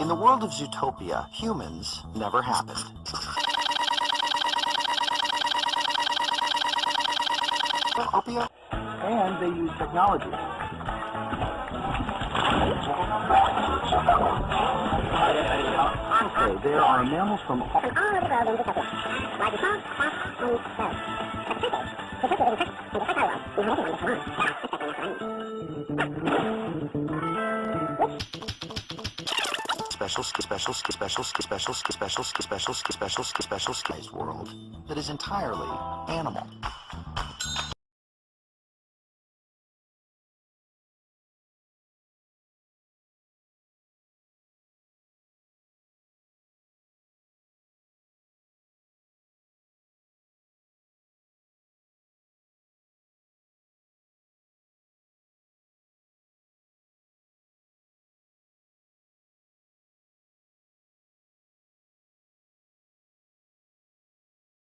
In the world of Zootopia, humans never happened. Zootopia? And they use technology. Okay, there are mammals from all... special ski special ski special ski special ski special ski special ski special ski special skies world that is entirely animal.